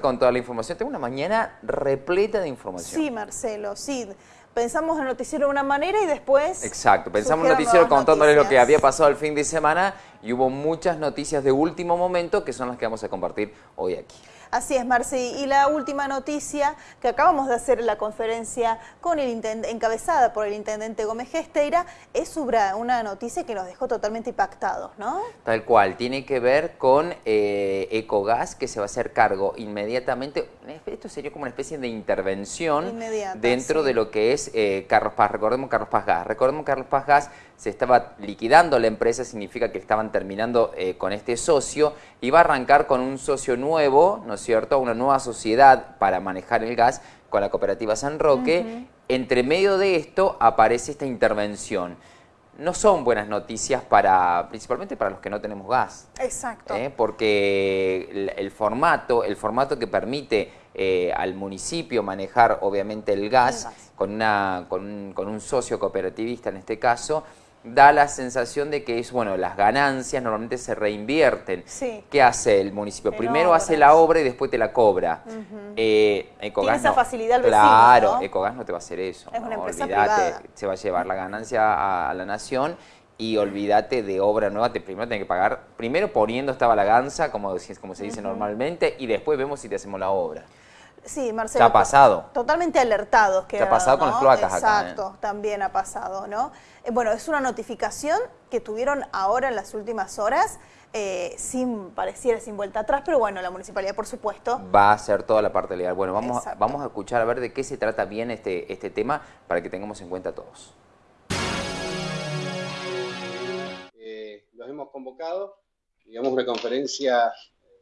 con toda la información. Tengo una mañana repleta de información. Sí, Marcelo, sí. Pensamos el noticiero de una manera y después... Exacto, pensamos el noticiero contándoles lo que había pasado el fin de semana y hubo muchas noticias de último momento que son las que vamos a compartir hoy aquí. Así es, Marci. Y la última noticia que acabamos de hacer en la conferencia con el encabezada por el intendente Gómez Gesteira es una noticia que nos dejó totalmente impactados, ¿no? Tal cual, tiene que ver con eh, Ecogas, que se va a hacer cargo inmediatamente. Esto sería como una especie de intervención dentro de lo que es eh, Carlos Paz. Recordemos Carlos Paz Gas. Recordemos Carlos Paz Gas se estaba liquidando la empresa, significa que estaban terminando eh, con este socio, y va a arrancar con un socio nuevo, ¿no es cierto?, una nueva sociedad para manejar el gas con la cooperativa San Roque. Entre medio de esto aparece esta intervención. No son buenas noticias para, principalmente para los que no tenemos gas. Exacto. ¿eh? Porque el, formato, el formato que permite eh, al municipio manejar obviamente el gas, Con, una, con, con un socio cooperativista en este caso, da la sensación de que es, bueno, las ganancias normalmente se reinvierten. Sí. ¿Qué hace el municipio? Primero hace la obra y después te la cobra. Eh, Tiene esa facilidad el vecino, Claro, ¿no? Ecogas no te va a hacer eso. Es una empresa privada. se va a llevar la ganancia a, la nación y olvídate de obra nueva, te primero tenés que pagar, primero poniendo esta balaganza, como, como se dice normalmente, y después vemos si te hacemos la obra. Sí, Marcelo. ha pasado. Totalmente alertados. Que ha pasado con las cloacas Exacto, acá, ¿eh? también ha pasado, ¿no? Eh, bueno, es una notificación que tuvieron ahora en las últimas horas, eh, sin, pareciera sin vuelta atrás, pero bueno, la municipalidad, por supuesto. Va a hacer toda la parte legal. Bueno, vamos, vamos a escuchar a ver de qué se trata bien este, este tema para que tengamos en cuenta todos. los hemos convocado, digamos, una conferencia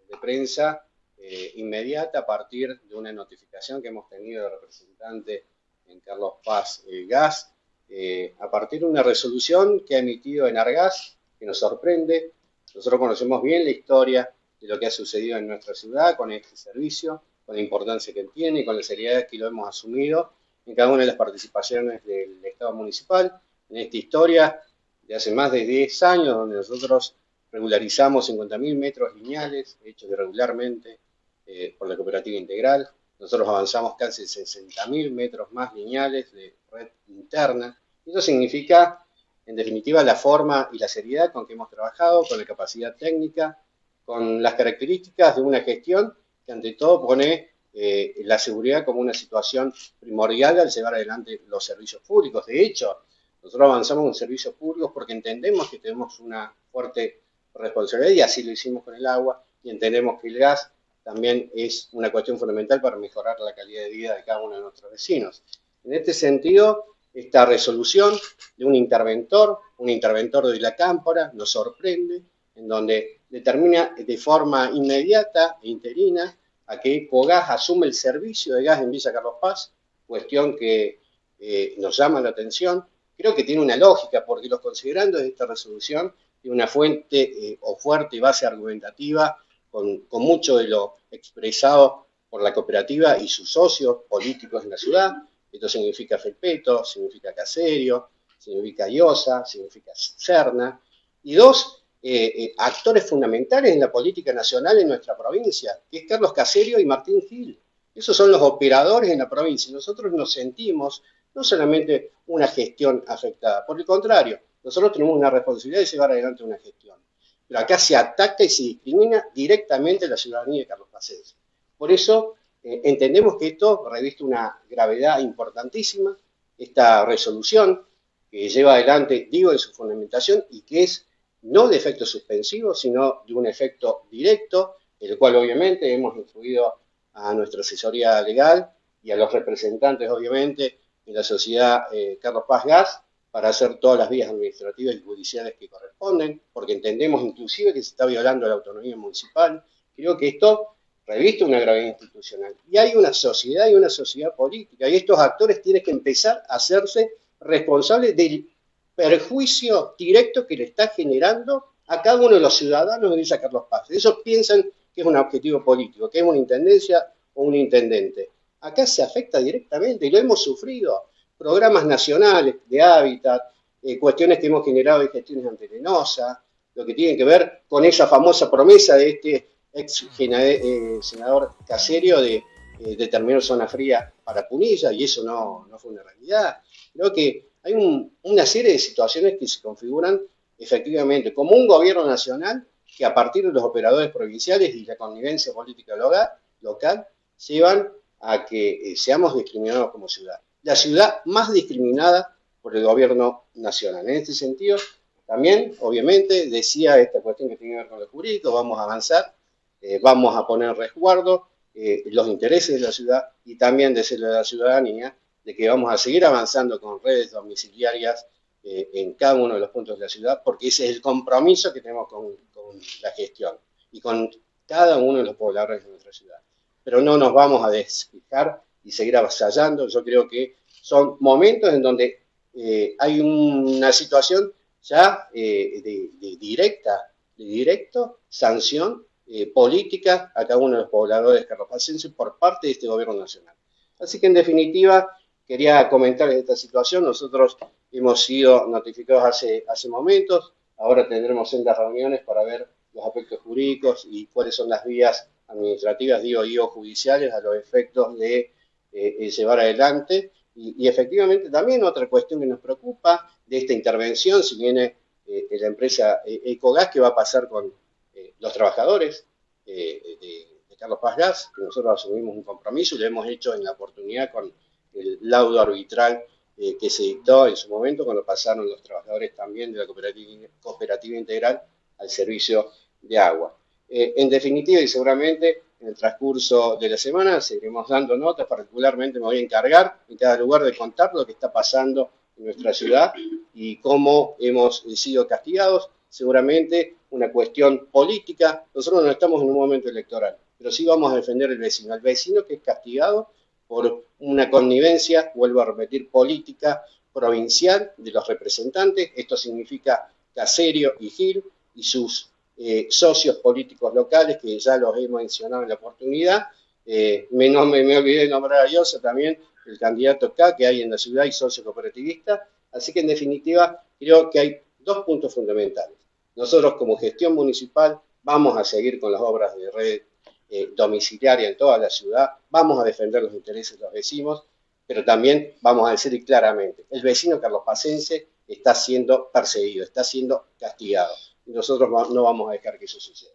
de prensa eh, inmediata a partir de una notificación que hemos tenido del representante en Carlos Paz eh, Gas, eh, a partir de una resolución que ha emitido en Argas, que nos sorprende. Nosotros conocemos bien la historia de lo que ha sucedido en nuestra ciudad con este servicio, con la importancia que tiene y con la seriedad que lo hemos asumido en cada una de las participaciones del Estado municipal. En esta historia de hace más de 10 años, donde nosotros regularizamos 50.000 metros lineales hechos irregularmente eh, por la cooperativa integral. Nosotros avanzamos casi 60.000 metros más lineales de red interna. Eso significa, en definitiva, la forma y la seriedad con que hemos trabajado, con la capacidad técnica, con las características de una gestión que ante todo pone eh, la seguridad como una situación primordial al llevar adelante los servicios públicos. De hecho, nosotros avanzamos en servicios públicos porque entendemos que tenemos una fuerte responsabilidad y así lo hicimos con el agua y entendemos que el gas también es una cuestión fundamental para mejorar la calidad de vida de cada uno de nuestros vecinos. En este sentido, esta resolución de un interventor, un interventor de la Cámpora, nos sorprende, en donde determina de forma inmediata e interina a que Ecogas asume el servicio de gas en Villa Carlos Paz, cuestión que eh, nos llama la atención. Creo que tiene una lógica, porque los considerandos de esta resolución tiene una fuente eh, o fuerte base argumentativa con, mucho de lo expresado por la cooperativa y sus socios políticos en la ciudad. Esto significa Felpeto, significa Caserio, significa Iosa, significa Cerna. Y dos eh, eh, actores fundamentales en la política nacional en nuestra provincia, que es Carlos Caserio y Martín Gil. Esos son los operadores en la provincia. Nosotros nos sentimos no solamente una gestión afectada, por el contrario, nosotros tenemos una responsabilidad de llevar adelante una gestión pero acá se ataca y se discrimina directamente la ciudadanía de Carlos Paz. Por eso eh, entendemos que esto reviste una gravedad importantísima, esta resolución que lleva adelante, digo, en su fundamentación y que es no de efecto suspensivo, sino de un efecto directo, el cual obviamente hemos influido a nuestra asesoría legal y a los representantes, obviamente, de la sociedad eh, Carlos Paz Gas, para hacer todas las vías administrativas y judiciales que corresponden, porque entendemos inclusive que se está violando la autonomía municipal. Creo que esto reviste una gravedad institucional. Y hay una sociedad y una sociedad política, y estos actores tienen que empezar a hacerse responsables del perjuicio directo que le está generando a cada uno de los ciudadanos de Villa Carlos Paz. Ellos piensan que es un objetivo político, que es una intendencia o un intendente. Acá se afecta directamente y lo hemos sufrido programas nacionales de hábitat, eh, cuestiones que hemos generado de gestiones ante lo que tiene que ver con esa famosa promesa de este ex eh, senador Caserio de eh, determinar zona fría para Punilla y eso no, no fue una realidad. Creo que hay una serie de situaciones que se configuran efectivamente como un gobierno nacional que a partir de los operadores provinciales y la connivencia política local, llevan a que eh, seamos discriminados como ciudad. La ciudad más discriminada por el gobierno nacional. En este sentido, también, obviamente, decía esta cuestión que tiene que ver con lo jurídico, vamos a avanzar, eh, vamos a poner resguardo eh, los intereses de la ciudad y también de la ciudadanía, de que vamos a seguir avanzando con redes domiciliarias eh, en cada uno de los puntos de la ciudad, porque ese es el compromiso que tenemos con, la gestión y con cada uno de los pobladores de nuestra ciudad. Pero no nos vamos a desfijar y seguir avasallando. Yo creo que son momentos en donde eh, hay una situación ya eh, de, directa, de directo sanción política a cada uno de los pobladores carropacenses por parte de este gobierno nacional. Así que en definitiva, quería comentar esta situación. Nosotros hemos sido notificados hace, hace momentos, ahora tendremos sendas reuniones para ver los aspectos jurídicos y cuáles son las vías administrativas, digo, y o judiciales a los efectos de eh, eh, llevar adelante. Y, efectivamente también otra cuestión que nos preocupa de esta intervención, si viene eh, la empresa Ecogas, ¿qué va a pasar con los trabajadores de, Carlos Paz Gas? Que nosotros asumimos un compromiso y lo hemos hecho en la oportunidad con el laudo arbitral que se dictó en su momento cuando pasaron los trabajadores también de la cooperativa, integral al servicio de agua. En definitiva, y seguramente en el transcurso de la semana seguiremos dando notas, particularmente me voy a encargar en cada lugar de contar lo que está pasando en nuestra ciudad y cómo hemos sido castigados. Seguramente una cuestión política, nosotros no estamos en un momento electoral, pero sí vamos a defender el vecino, el vecino que es castigado por una connivencia, vuelvo a repetir, política provincial de los representantes. Esto significa Caserio y Gil y sus eh, socios políticos locales, que ya los he mencionado en la oportunidad. Eh, me, olvidé de nombrar a Yosa también, el candidato K que hay en la ciudad y socio cooperativista. Así que en definitiva creo que hay dos puntos fundamentales. Nosotros como gestión municipal vamos a seguir con las obras de red eh, domiciliaria en toda la ciudad, vamos a defender los intereses de los vecinos, pero también vamos a decir claramente, el vecino carlospacense está siendo perseguido, está siendo castigado, y nosotros no vamos a dejar que eso suceda.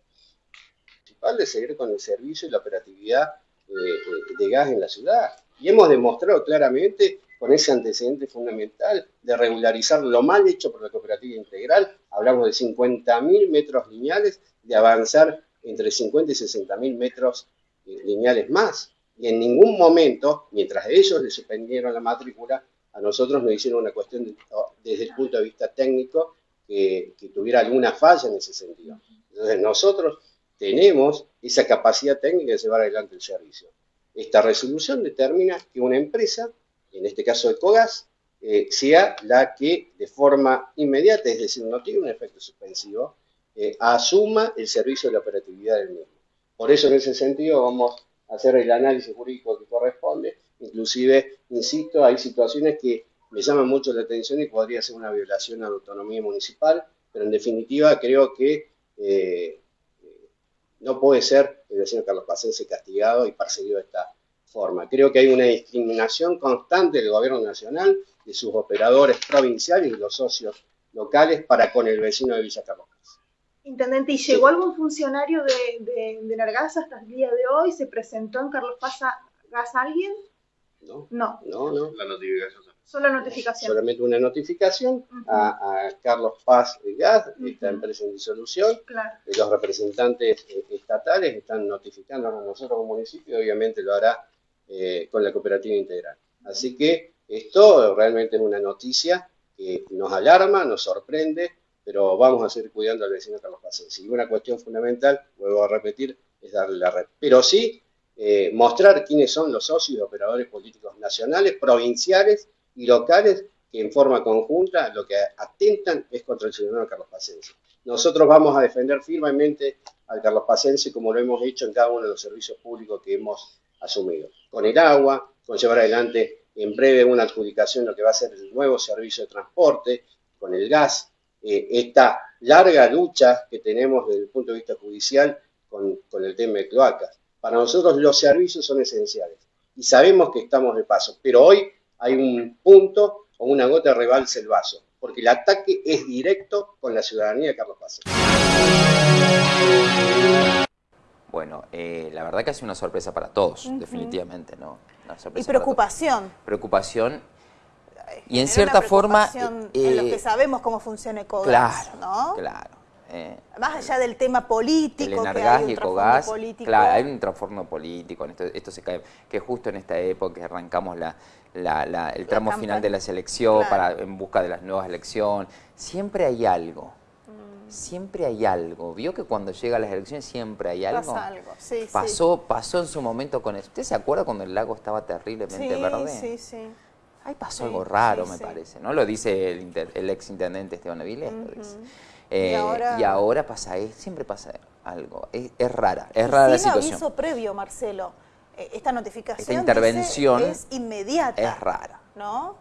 Principal de seguir con el servicio y la operatividad eh, eh, de gas en la ciudad, y hemos demostrado claramente con ese antecedente fundamental de regularizar lo mal hecho por la cooperativa integral, hablamos de 50.000 metros lineales, de avanzar entre 50 y 60 mil metros eh, lineales más. Y en ningún momento, mientras ellos les suspendieron la matrícula, a nosotros nos hicieron una cuestión desde el punto de vista técnico que, tuviera alguna falla en ese sentido. Entonces nosotros tenemos esa capacidad técnica de llevar adelante el servicio. Esta resolución determina que una empresa, en este caso Ecogas, eh, sea la que de forma inmediata, es decir, no tiene un efecto suspensivo, eh, asuma el servicio de la operatividad del mismo. Por eso, en ese sentido, vamos a hacer el análisis jurídico que corresponde. Inclusive, insisto, hay situaciones que me llaman mucho la atención y podría ser una violación a la autonomía municipal, pero en definitiva creo que eh, no puede ser el vecino Carlos Pacense castigado y perseguido de esta forma. Creo que hay una discriminación constante del gobierno nacional, de sus operadores provinciales y los socios locales para con el vecino de Villa Carlos Intendente, ¿y llegó algún funcionario de, de, de Nargaza hasta el día de hoy? ¿Se presentó en Carlos Paz Gas alguien? No, no, no, no. La notificación. Solo notificación. Solamente una notificación a, Carlos Paz Gas, esta empresa en disolución. Claro. Los representantes eh, estatales están notificando a nosotros como municipio, obviamente lo hará eh, con la cooperativa integral. Así que esto realmente es una noticia que nos alarma, nos sorprende, pero vamos a seguir cuidando al vecino Carlos Pacense. Y una cuestión fundamental, vuelvo a repetir, es darle la red. Pero sí eh, mostrar quiénes son los socios y operadores políticos nacionales, provinciales y locales que en forma conjunta lo que atentan es contra el ciudadano Carlos Pacense. Nosotros vamos a defender firmemente al Carlos Pacense como lo hemos hecho en cada uno de los servicios públicos que hemos asumido. Con el agua, con llevar adelante en breve una adjudicación lo que va a ser el nuevo servicio de transporte, con el gas, eh, esta larga lucha que tenemos desde el punto de vista judicial con, con el tema de cloacas. Para nosotros los servicios son esenciales y sabemos que estamos de paso, pero hoy hay un punto o una gota de rebalse el vaso, porque el ataque es directo con la ciudadanía de Carlos Paz. Bueno, eh, la verdad que ha sido una sorpresa para todos, definitivamente, ¿no? y preocupación. Preocupación. Y en cierta forma... en lo que sabemos cómo funciona Ecogas, claro, ¿no? Claro, eh, Más allá del tema político, el Enargas y Ecogas, político. claro, hay un trastorno político, esto, esto se cae, que justo en esta época arrancamos la, el tramo final de la selección para, en busca de las nuevas elecciones, siempre hay algo siempre hay algo. Vio que cuando llega a las elecciones siempre hay algo. Pasa algo, sí, pasó, pasó en su momento con. ¿Usted se acuerda cuando el lago estaba terriblemente verde? Sí, sí. Ahí pasó algo raro, me parece, ¿no? Lo dice el, ex intendente Esteban Avilés, eh, ¿Y, ahora... pasa, siempre pasa algo. Es, rara, es rara la situación. aviso previo, Marcelo. Eh, esta notificación Esta intervención es inmediata. Es rara. ¿No?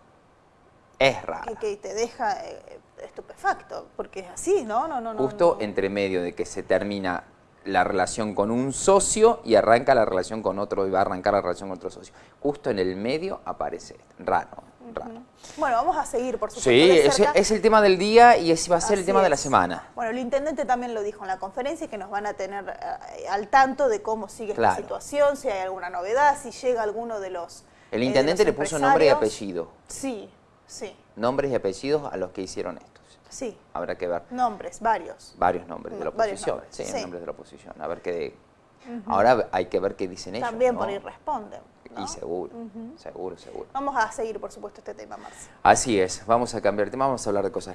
Es rara. Que, te deja eh, estupefacto, porque es así, ¿no? no, no Justo entre medio de que se termina la relación con un socio y arranca la relación con otro y va a arrancar la relación con otro socio. Justo en el medio aparece raro, raro. Bueno, vamos a seguir, por supuesto. Sí, es, el tema del día y ese va a ser el tema de la semana. Bueno, el intendente también lo dijo en la conferencia que nos van a tener eh, al tanto de cómo sigue esta situación, si hay alguna novedad, si llega alguno de los El intendente le puso nombre y apellido. Sí, sí. Nombres y apellidos a los que hicieron esto. Sí. Habrá que ver. Nombres, varios. Varios nombres de la oposición. sí, nombres de la oposición. A ver qué... Ahora hay que ver qué dicen ellos. También por ir responden. Y seguro, seguro, seguro. Vamos a seguir, por supuesto, este tema, Marcia. Así es. Vamos a cambiar de tema, vamos a hablar de cosas